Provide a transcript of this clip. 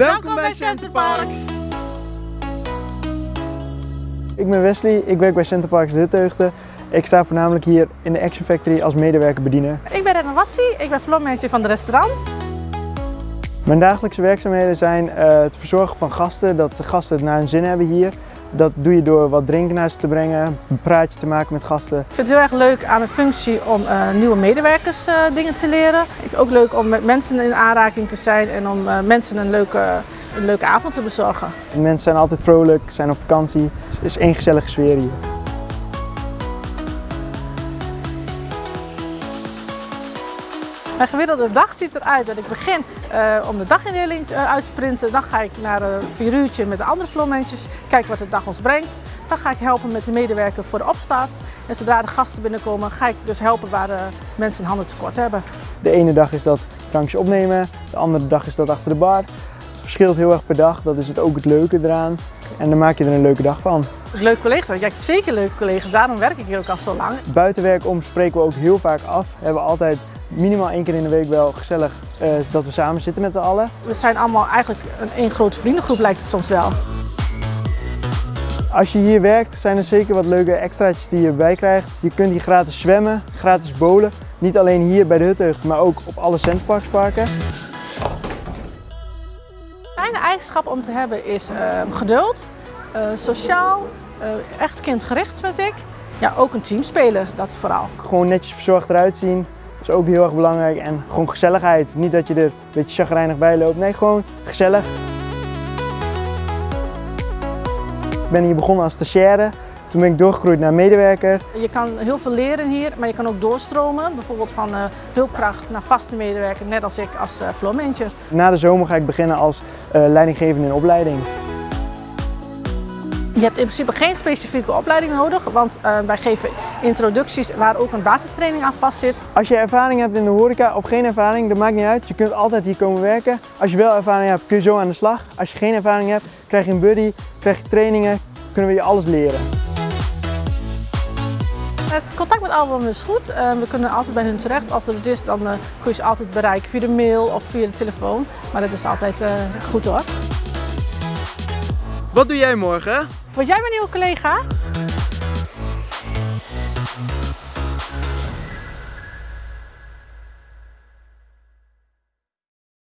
Welkom bij Centerparks. Ik ben Wesley, ik werk bij Centerparks Hutteugden. Ik sta voornamelijk hier in de Action Factory als medewerker bediener. Ik ben Renna Watsi, ik ben floormanager van de restaurant. Mijn dagelijkse werkzaamheden zijn eh, het verzorgen van gasten, dat de gasten het naar hun zin hebben hier. Dat doe je door wat drinken naar ze te brengen, een praatje te maken met gasten. Ik vind het heel erg leuk aan mijn functie om eh, nieuwe medewerkers eh, dingen te leren. Ik vind het ook leuk om met mensen in aanraking te zijn en om eh, mensen een leuke, een leuke avond te bezorgen. Mensen zijn altijd vrolijk, zijn op vakantie. Het is één gezellige sfeer hier. Mijn gemiddelde dag ziet eruit dat ik begin eh, om de dagindeling eh, uit te printen. Dan ga ik naar een vier uurtje met de andere floormanagers, kijken wat de dag ons brengt. Dan ga ik helpen met de medewerker voor de opstart. En zodra de gasten binnenkomen, ga ik dus helpen waar de mensen een handen tekort hebben. De ene dag is dat drankjes opnemen, de andere dag is dat achter de bar. Het verschilt heel erg per dag, dat is het ook het leuke eraan. En dan maak je er een leuke dag van. Leuke collega's, ja, zeker leuke collega's, daarom werk ik hier ook al zo lang. Buitenwerk om spreken we ook heel vaak af. We hebben altijd minimaal één keer in de week wel gezellig eh, dat we samen zitten met z'n allen. We zijn allemaal eigenlijk een één grote vriendengroep lijkt het soms wel. Als je hier werkt zijn er zeker wat leuke extraatjes die je erbij krijgt. Je kunt hier gratis zwemmen, gratis bowlen. Niet alleen hier bij de Hutteugd, maar ook op alle Centerparksparken. Fijne eigenschap om te hebben is eh, geduld, eh, sociaal, eh, echt kindgericht vind ik. Ja, ook een teamspeler, dat vooral. Gewoon netjes verzorgd eruit zien, is ook heel erg belangrijk. En gewoon gezelligheid. Niet dat je er een beetje chagrijnig bij loopt. Nee, gewoon gezellig. Ik ben hier begonnen als stagiaire. Toen ben ik doorgegroeid naar medewerker. Je kan heel veel leren hier, maar je kan ook doorstromen. Bijvoorbeeld van eh, hulpkracht naar vaste medewerker, net als ik als uh. Na de zomer ga ik beginnen als uh, leidinggevende in opleiding. Je hebt in principe geen specifieke opleiding nodig, want uh, wij geven introducties waar ook een basistraining aan vastzit. Als je ervaring hebt in de horeca of geen ervaring, dat maakt niet uit. Je kunt altijd hier komen werken. Als je wel ervaring hebt, kun je zo aan de slag. Als je geen ervaring hebt, krijg je een buddy, krijg je trainingen, kunnen we je alles leren. Het contact met Album is goed. Uh, we kunnen altijd bij hun terecht. Als er het is, dan uh, kun je ze altijd bereiken via de mail of via de telefoon. Maar dat is altijd uh, goed hoor. Wat doe jij morgen? Word jij mijn nieuwe collega?